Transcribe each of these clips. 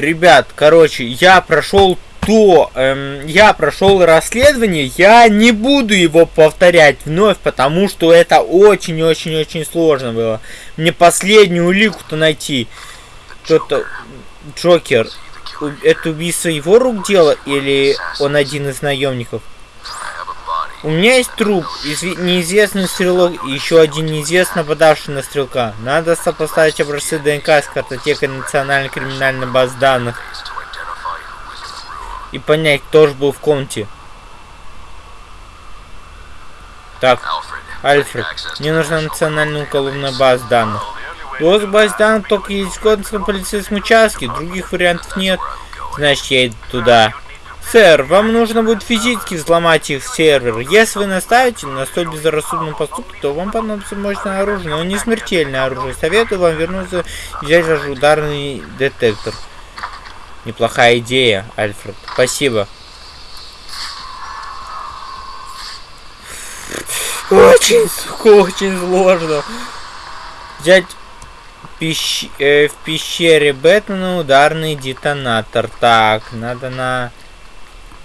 ребят, короче, я прошел то, эм, я прошел расследование, я не буду его повторять вновь, потому что это очень-очень-очень сложно было. Мне последнюю улику-то найти. Кто-то... Джокер. Это убийство его рук дело или он один из наемников? У меня есть труп, неизвестный стрелок и еще один неизвестно нападавший на стрелка. Надо сопоставить образцы ДНК с картотекой национальной криминальной базы данных. И понять, кто же был в комнате. Так, Альфред, мне нужна национальная уголовная база данных. У баз данных только есть в Готском полицейском участке, других вариантов нет. Значит, я иду туда. Сэр, вам нужно будет физически взломать их сервер. Если вы наставите на столь безрассудном поступке, то вам понадобится мощное оружие, но не смертельное оружие. Советую вам вернуться взять ваш ударный детектор. Неплохая идея, Альфред. Спасибо. Очень, очень сложно. Взять пещ... э, в пещере Бэтмена ударный детонатор. Так, надо на...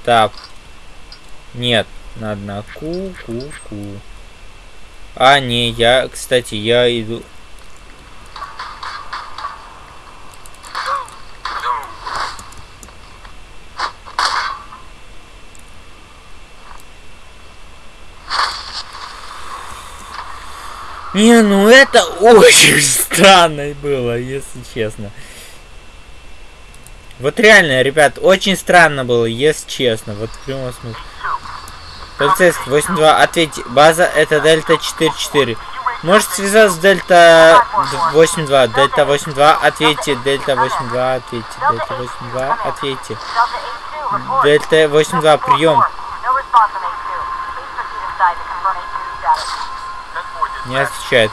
Так. Нет, надо на ку-ку-ку. А, не, я, кстати, я иду... Не, ну это очень странно было, если честно. Вот реально, ребят, очень странно было, если честно. Вот в прямом смысле. Полицейский 8-2, ответьте. База это Дельта 4-4. Может связаться с Дельта 8-2. Дельта 8-2, ответьте. Дельта 8-2, ответьте. Дельта 8-2, ответьте. Дельта 8-2, прием. Не отвечает.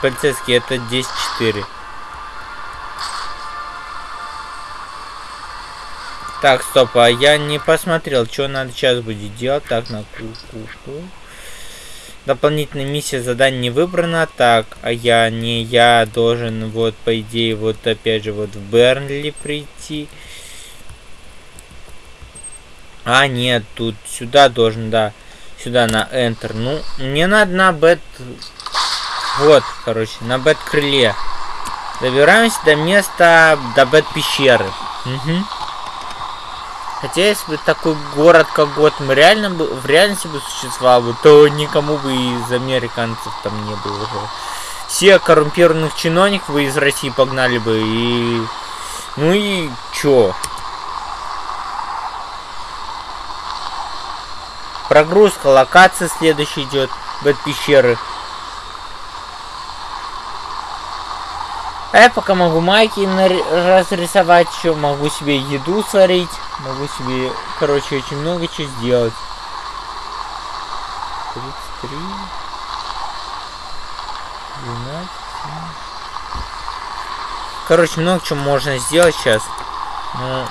Полицейский, это 10-4. Так, стоп, а я не посмотрел, что надо сейчас будет делать. Так, на ку-ку-ку. Дополнительная миссия задание не выбрана. Так, а я не я должен, вот, по идее, вот опять же, вот в Бернли прийти. А, нет, тут сюда должен, да. Сюда на Enter. Ну, мне надо на бет... Вот, короче, на бет крыле. Добираемся до места, до бет пещеры. Угу. Хотя, если бы такой город, как Готэм, реально бы, в реальности бы существовал бы, то никому бы из американцев там не было уже. Все коррумпированных чиновников бы из России погнали бы, и... Ну и чё? Прогрузка, локация следующая идет, бэт пещеры. А я пока могу майки разрисовать, еще могу себе еду сварить, могу себе, короче, очень много чего сделать. 33, 12, Короче, много чего можно сделать сейчас. Но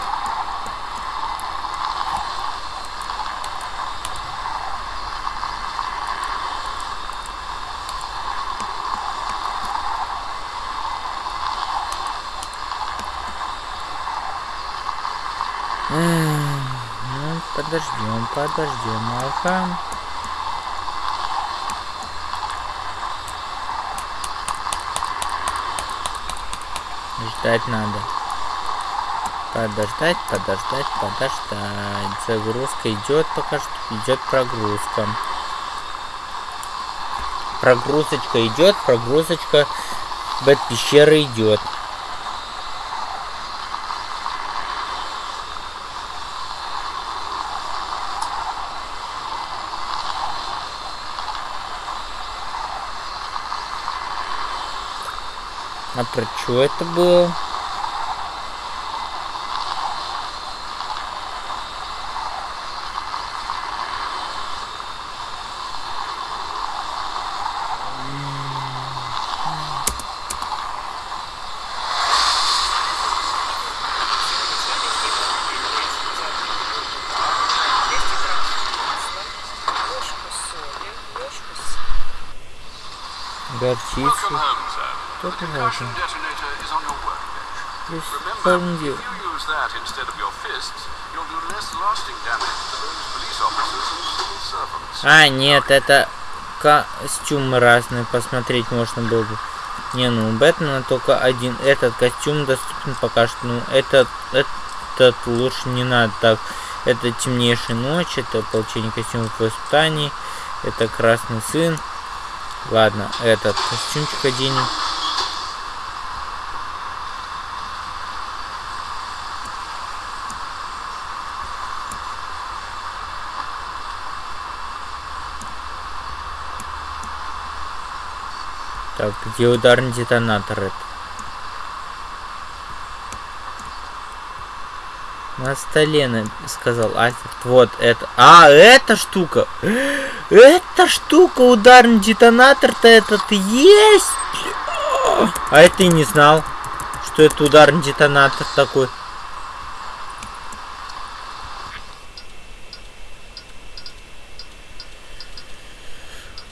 подождем, ага. Ждать надо. Подождать, подождать, подождать. Загрузка идет пока что. Идет прогрузка. Прогрузочка идет, прогрузочка бэт пещеры идет. А про что это было? Кто-то важен. происходит? А, нет, это костюмы разные посмотреть можно было бы. Не, ну у Бэтмена только один этот костюм доступен пока что. Ну, этот, этот лучше не надо так. Это темнейшая ночь, это получение костюмов в испытании, это красный сын. Ладно, этот костюмчик оденем. Так, где ударный детонатор это? На столе, сказал Альфред. Вот это. А, эта штука. Эта штука, ударный детонатор-то этот есть. А это и не знал, что это ударный детонатор такой.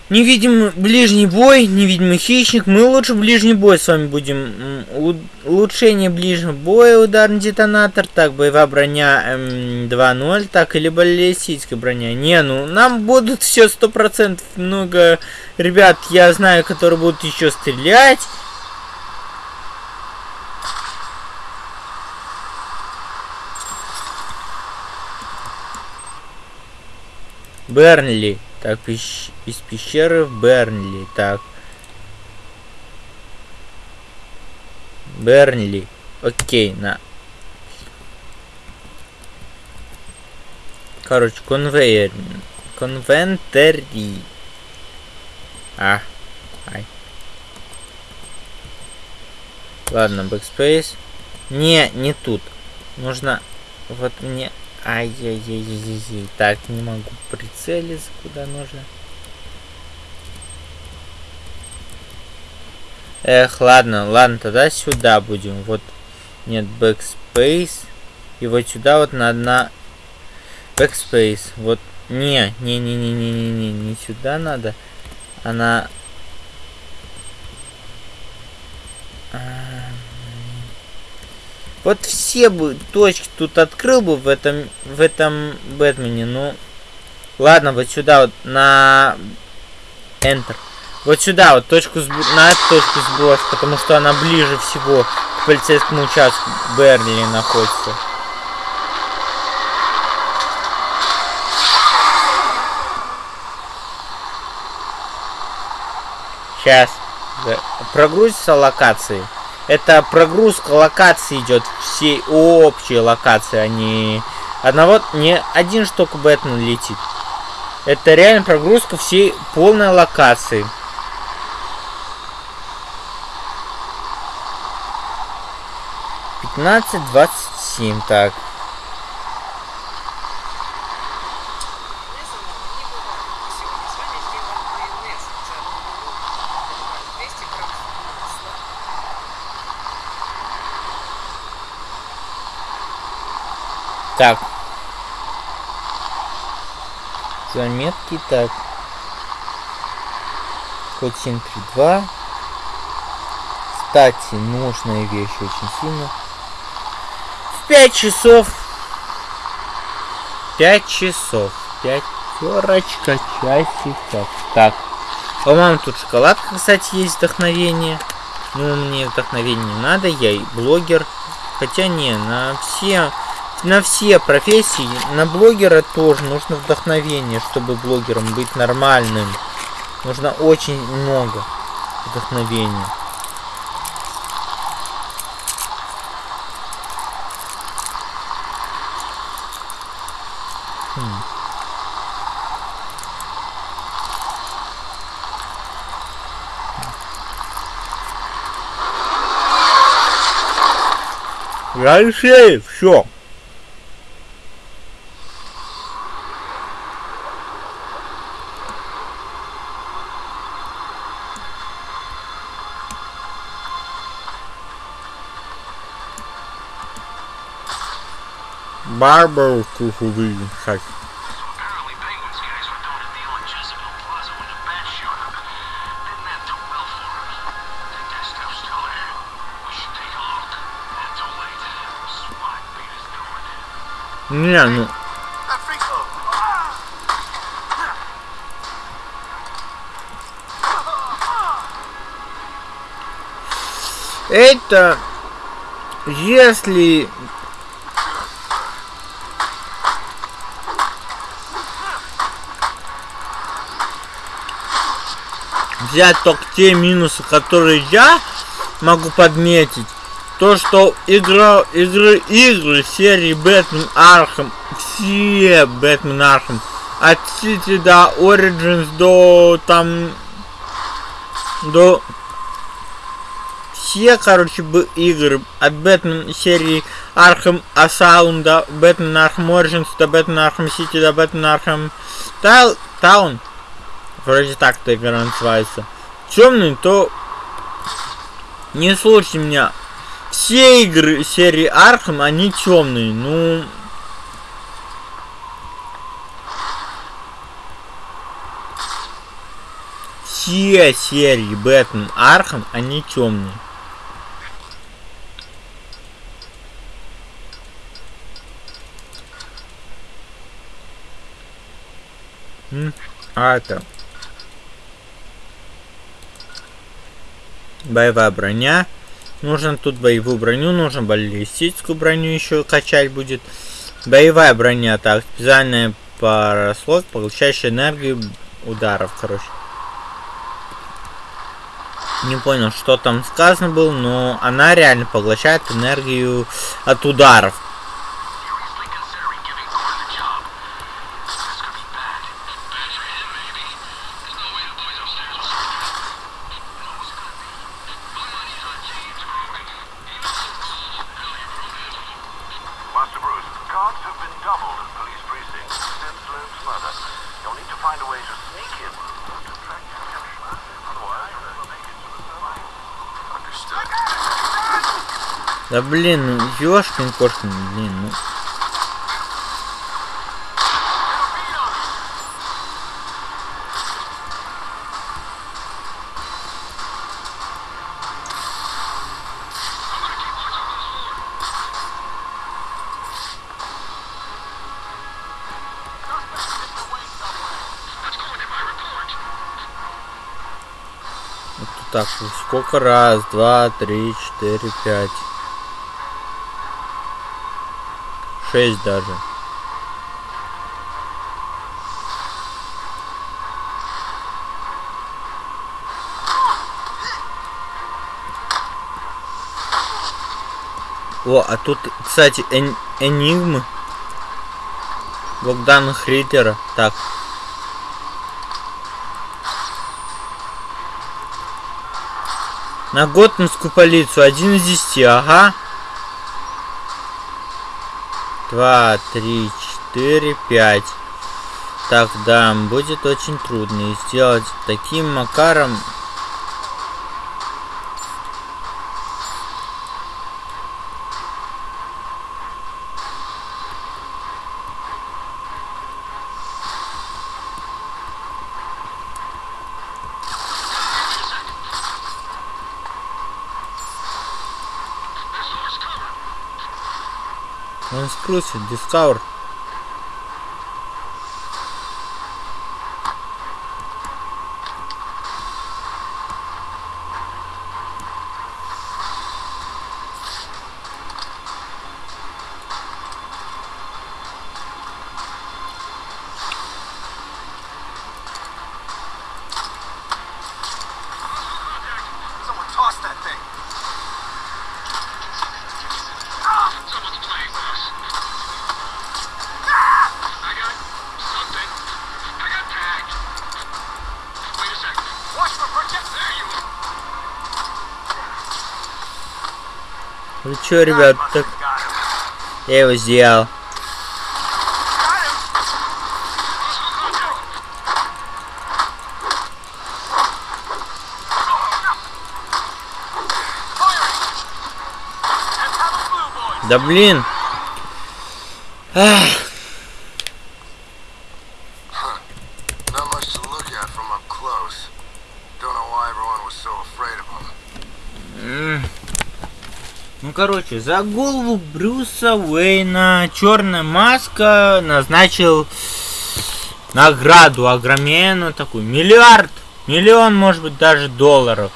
Невидимый ближний бой, невидимый хищник. Мы лучше ближний бой с вами будем. Улучшение ближнего боя, ударный детонатор. Так, боевая броня эм, 2.0. Так, или баллистическая броня. Не, ну, нам будут все сто процентов много ребят, я знаю, которые будут еще стрелять. Бернли. Так, из пещеры в Бернли. Так. Бернли. Окей, на. Короче, конвейер. Конвентери. А. Ай. Ладно, backspace. Не, не тут. Нужно... Вот мне Ай-яй-яй-яй-яй. Так, не могу прицелиться куда нужно. Эх, ладно, ладно, тогда сюда будем. Вот, нет, backspace. И вот сюда вот на backspace. Вот, не, не, не, не, не, не, не, не сюда надо. Она... А... Вот все бы точки тут открыл бы в этом, в этом Бэтмене, ну... Ладно, вот сюда вот на Enter. Вот сюда вот точку сб... на эту точку сброс, потому что она ближе всего к полицейскому участку Берли находится. Сейчас. Прогрузится локации. Это прогрузка локации идет всей общей локации, а одного, не один штук Бэтмен летит. Это реально прогрузка всей полной локации. Пятнадцать двадцать семь, так. Так. Заметки, так. Код 732. Кстати, нужная вещь очень сильно. В 5 часов. 5 часов. Пятерочка часиков. Так. По-моему, тут шоколадка, кстати, есть вдохновение. Ну, мне вдохновение не надо, я и блогер. Хотя не, на все на все профессии, на блогера тоже нужно вдохновение, чтобы блогером быть нормальным. Нужно очень много вдохновения. Хм. Дальше все. Marble круговый хак. Не, ну... Это... Если взять только те минусы, которые я могу подметить, то, что игра, игры, игры серии Batman Arkham, все Batman Arkham, от City до Origins до там, до все, короче, бы игры. От Бэтмен серии Arkham Asylum до Batman Arkham Origins до Batman Arkham City до Batman Arkham Town, Вроде так эта игра называется. Темный, то не слушайте меня. Все игры серии Arkham, они темные. Ну, все серии Batman Arkham, они темные. А это Боевая броня. Нужно тут боевую броню, нужно баллистическую броню еще качать будет. Боевая броня, так, специальная параслот, получающая энергию ударов, короче. Не понял, что там сказано было, но она реально поглощает энергию от ударов. Да блин, ну ёшкин кошкин, блин, ну. так, сколько раз? Два, три, четыре, пять. Шесть даже. О, а тут, кстати, эн энигмы. Богдана Хриттера. Так. На Готманскую полицию. Один из десяти. Ага два, три, четыре, пять. Так, да, будет очень трудно. Сделать таким макаром... cruise discover. Чё, ребят, так... Я его сделал. Да блин. Ах. Короче, за голову Брюса Уэйна Черная Маска назначил награду огроменную такую. Миллиард, миллион, может быть, даже долларов.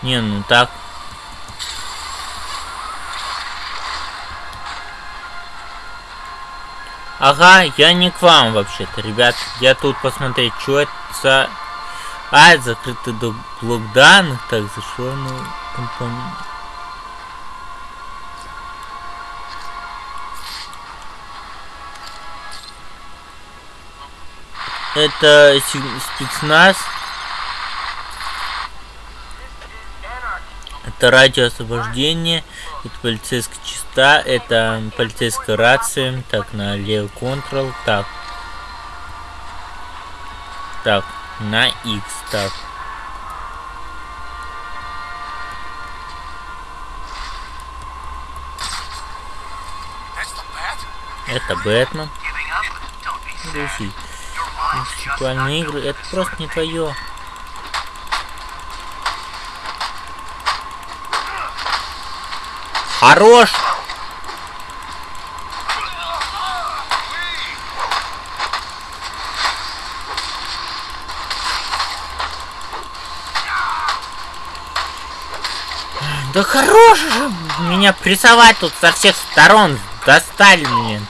Не, ну так. Ага, я не к вам вообще-то, ребят. Я тут посмотреть, что это за... А, это закрытый блок данных. Так, зашел компонент. Это спецназ. Это радио освобождения. Это полицейская частота. Это полицейская рация. Так, на левый контрол. Так. Так, на X. Так. Это Бэтмен. Друзья, сексуальные игры, это просто не твое. Хорош! Да хорош же меня прессовать тут со всех сторон. Достали меня.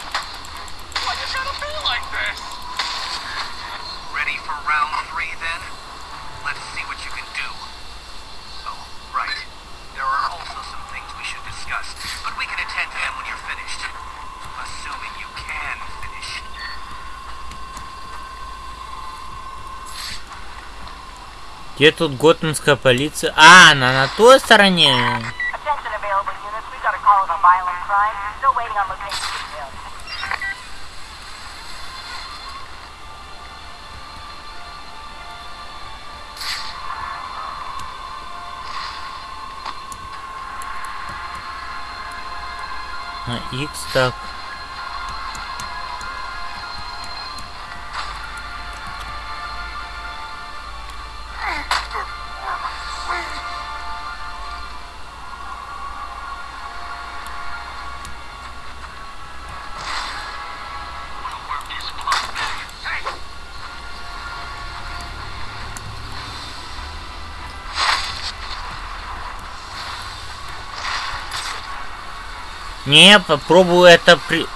Где тут готманская полиция? А, она на той стороне. А, X так. Не, попробую это при...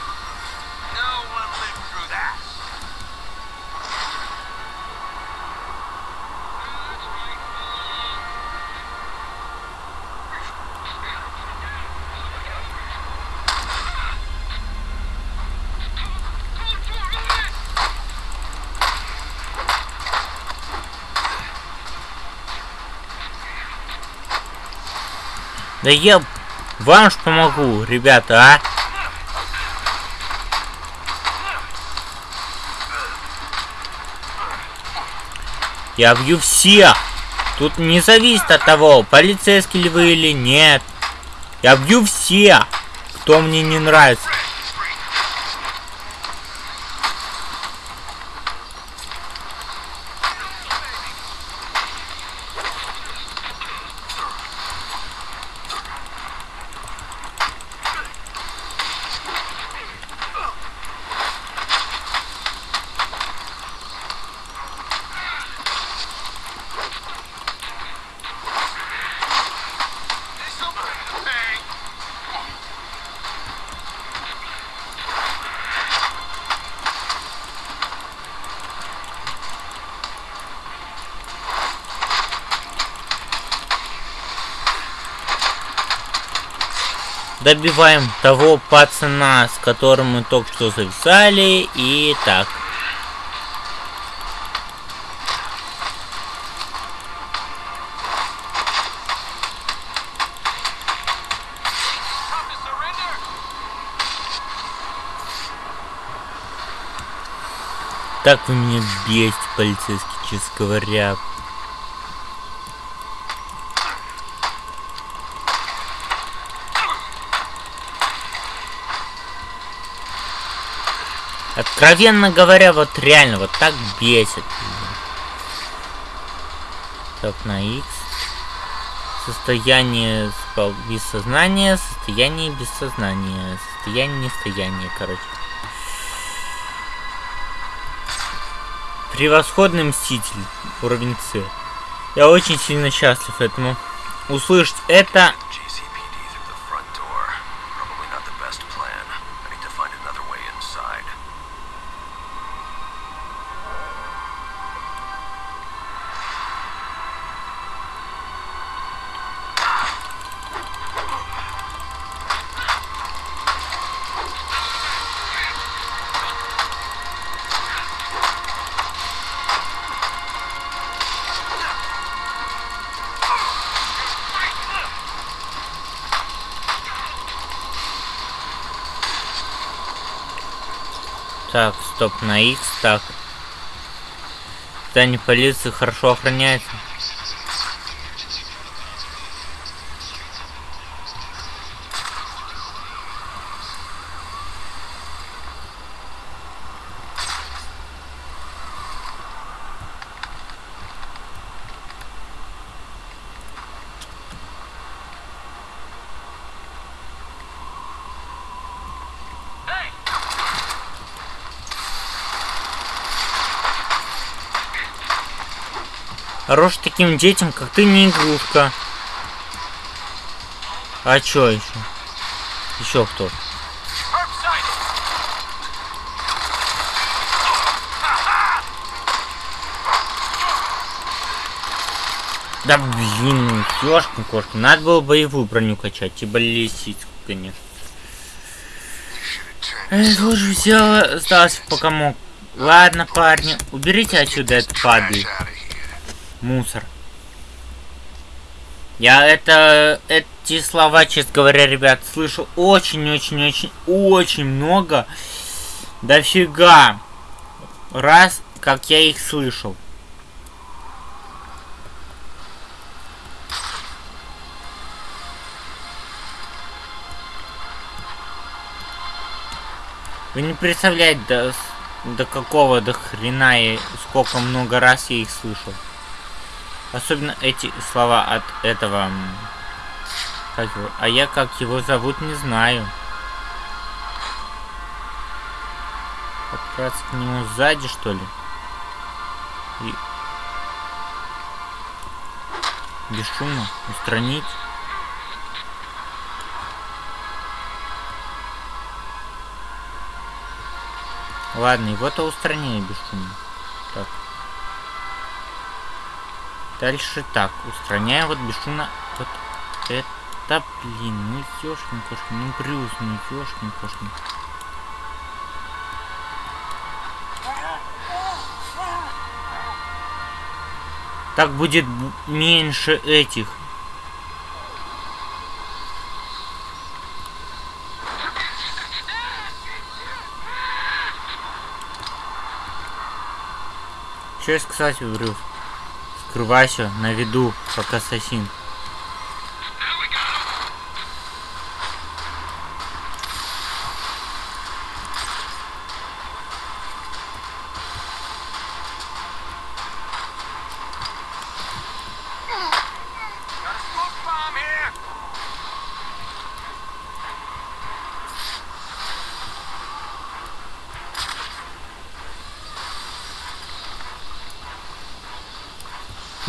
Да я вам ж помогу, ребята, а? Я бью всех. Тут не зависит от того, полицейский ли вы или нет. Я бью всех, кто мне не нравится. Добиваем того пацана, с которым мы только что зависали. И так. Так вы меня бесите, полицейский, честно говоря. Откровенно говоря, вот реально, вот так бесит. Так, на X. Состояние без сознания, состояние без сознания, состояние нестояния, короче. Превосходный мститель, уровень С. Я очень сильно счастлив этому. Услышать это стоп, на X, так. Здание полиции хорошо охраняется. Хорош таким детям, как ты, не игрушка. А чё еще? Еще кто? Да блин, ёшкин кошка. Надо было боевую броню качать, типа лисицку, конечно. Я тоже взяла, сдался пока мог. Ладно, парни, уберите отсюда этот падает мусор. Я это, эти слова, честно говоря, ребят, слышу очень-очень-очень-очень много. Дофига. Раз, как я их слышал. Вы не представляете, до, до какого до хрена и сколько много раз я их слышал. Особенно эти слова от этого... Как его? А я как его зовут, не знаю. Подкраться к нему сзади, что ли? И... Бесшумно устранить. Ладно, его-то устранили бесшумно. Так. Дальше так, устраняем вот бесшумно вот это, блин, ну ёшкин кошкин, ну Брюс, ну ёшкин кошкин. Так будет меньше этих. Что я сказать, Брюс? Скрывайся на виду, как ассасин.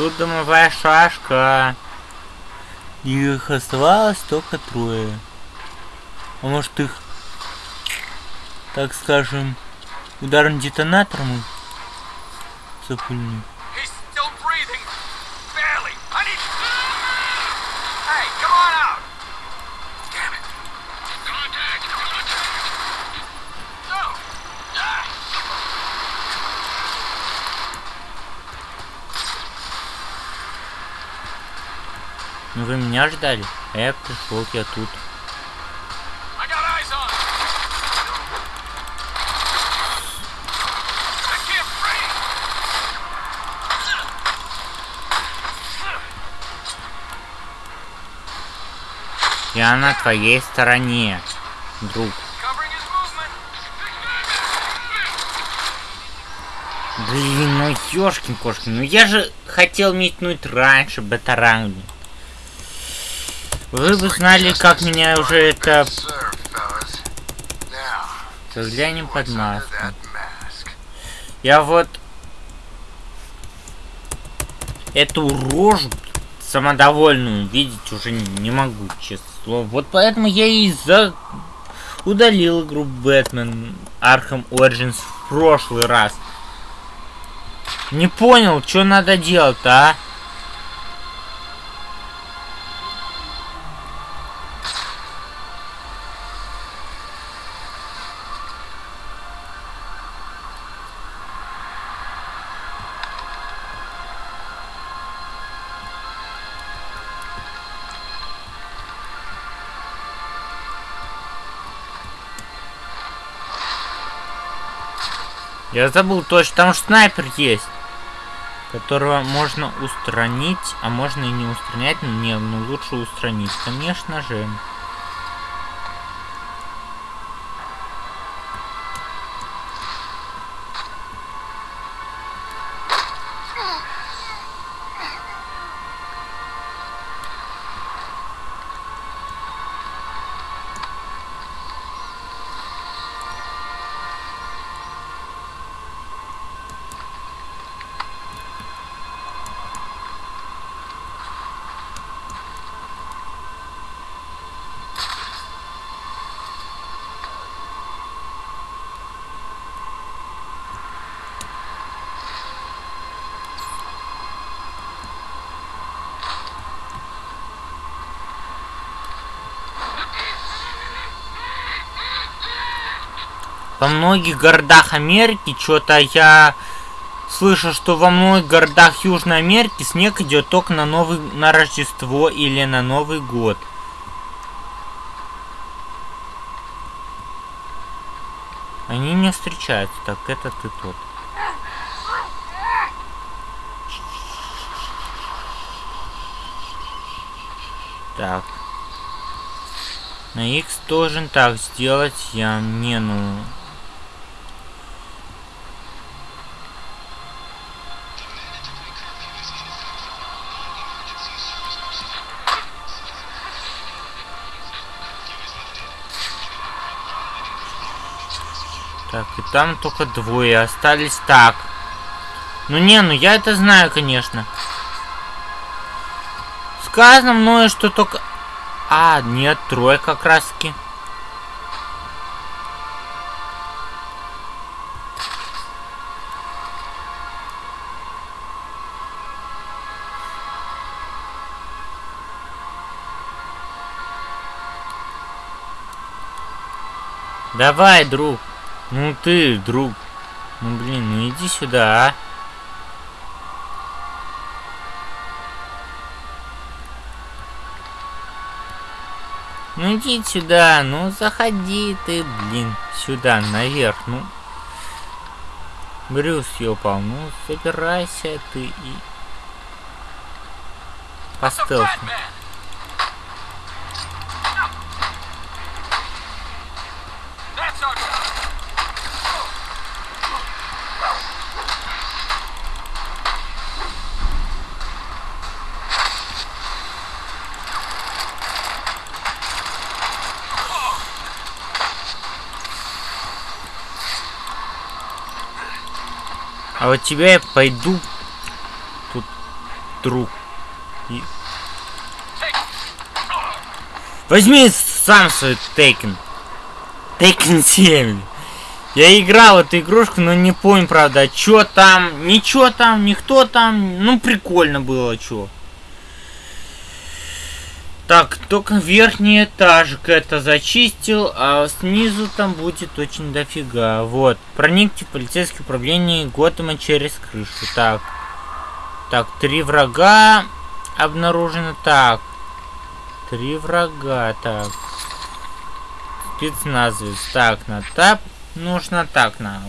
Тут домовая шашка. Их оставалось только трое. А может их, так скажем, ударным детонатором запульнуть? Ну вы меня ждали, а я пришел, я тут. Я на твоей стороне, друг. Блин, ну ёшкин кошкин, ну я же хотел метнуть раньше бетаранг. Вы бы знали, как меня уже это... Взглянем под маску. Я вот... Эту рожу самодовольную видеть уже не могу, честно слово. Вот поэтому я и за... удалил игру Бэтмен Arkham Origins в прошлый раз. Не понял, что надо делать-то, а? Я забыл точно, там снайпер есть. Которого можно устранить, а можно и не устранять. Не, ну лучше устранить, конечно же. Во многих городах Америки что-то я слышу, что во многих городах Южной Америки снег идет только на новый на Рождество или на Новый год. Они не встречаются, так это ты тот. Так. На X должен так сделать я не ну и там только двое остались. Так. Ну не, ну я это знаю, конечно. Сказано мною, что только... А, нет, трое как раз таки. Давай, друг. Ну ты, друг. Ну блин, ну иди сюда, а. Ну иди сюда, ну заходи ты, блин, сюда, наверх, ну. Брюс ёпал, ну собирайся ты и... По стелсу. А вот тебя я пойду тут друг. И... Возьми сам свой Тейкен. Тейкен 7. Я играл эту игрушку, но не помню, правда, что там, ничего там, никто там. Ну, прикольно было, что. Так, только верхний этажик это зачистил, а снизу там будет очень дофига. Вот. Проникьте в полицейское управление Готэма через крышу. Так. Так, три врага обнаружено. Так. Три врага. Так. Спецназовец. Так, на тап. Нужно так на.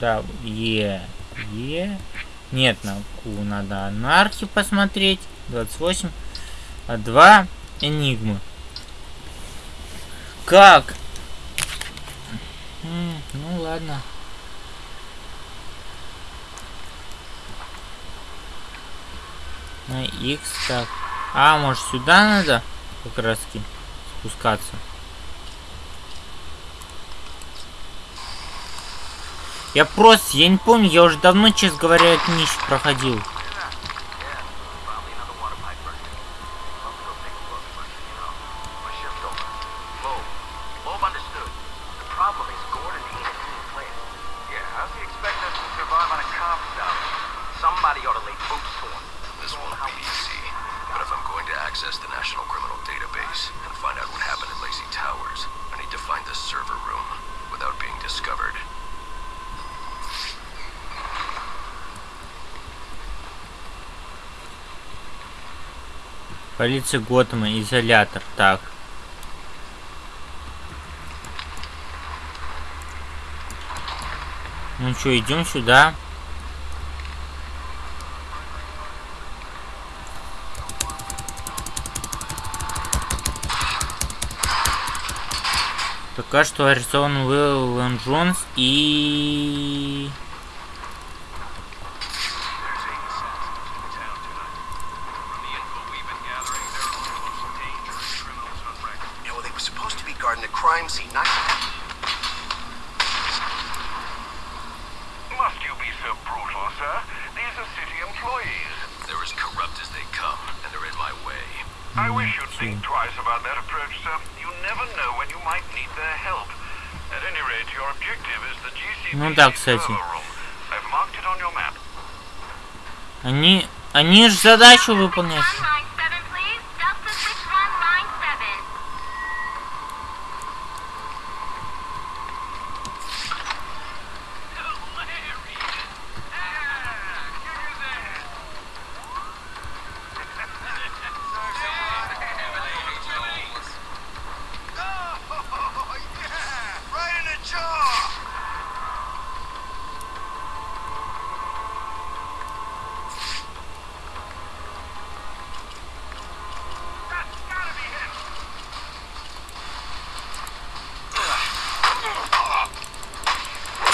Да, Е. Е. Нет, на Q надо анархи посмотреть. 28 а два Энигмы. Как? Ну ладно. На X так. А, может сюда надо как раз таки спускаться? Я просто, я не помню, я уже давно, честно говоря, эту нищу проходил. Полиция Готэма, изолятор. Так. Ну что, идем сюда. Пока что арестован Уилл Джонс и... кстати. Они... Они же задачу выполняют.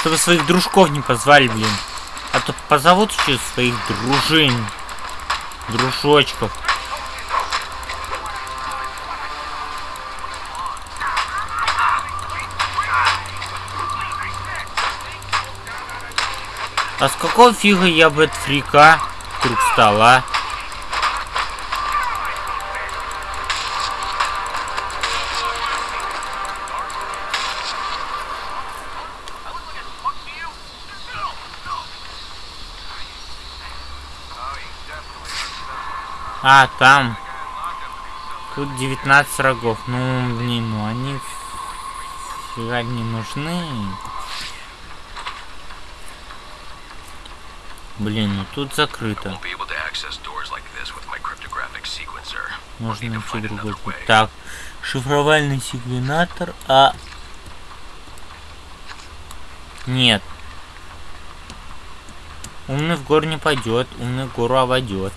Чтобы своих дружков не позвали, блин. А то позовут еще своих дружин. Дружочков. А с какого фига я бы от фрика вдруг стала? А, там. Тут 19 врагов. Ну, блин, ну они фига не нужны. Блин, ну тут закрыто. Можно найти другой путь. Так, шифровальный секвенатор, а... Нет. Умный в гору не пойдет, умный в гору обойдет.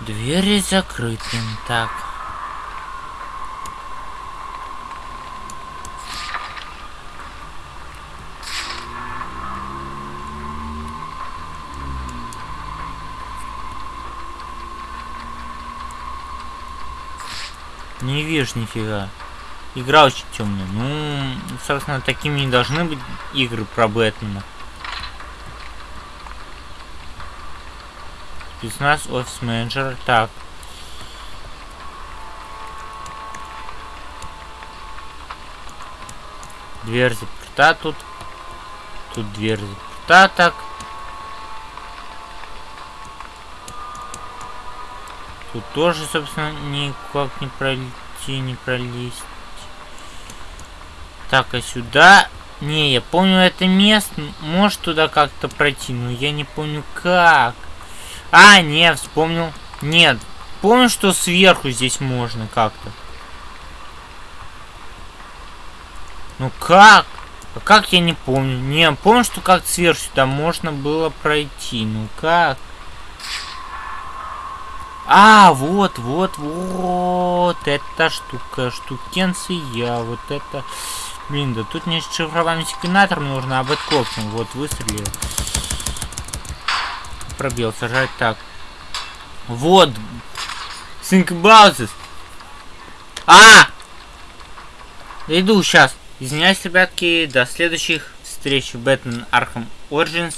Двери закрыты. Так. Не вижу нифига. Игра очень темная. Ну, собственно, такими не должны быть игры про Бэтмена. Спецназ офис менеджер. Так. Дверь заперта тут. Тут дверь заперта так. Тут тоже, собственно, никак не пройти, не пролезть. Так, а сюда... Не, я помню это место. Может туда как-то пройти, но я не помню как. А, не, вспомнил. Нет, помню, что сверху здесь можно как-то. Ну как? А как я не помню? Не, помню, что как сверху сюда можно было пройти. Ну как? А, вот, вот, вот. Эта штука, штукенция. Вот это... Блин, да тут не шифрованный секвенатор нужно, а бэткопсом. Вот, выстрелил. Пробил, сажать так. Вот. Think about. А! Иду сейчас. Извиняюсь, ребятки, до следующих встреч в Batman Arkham Origins.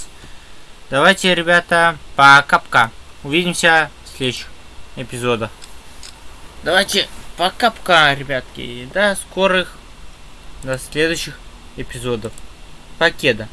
Давайте, ребята, пока-пока. Увидимся в следующих эпизодах. Давайте пока-пока, ребятки. До скорых, до следующих эпизодов. Покеда.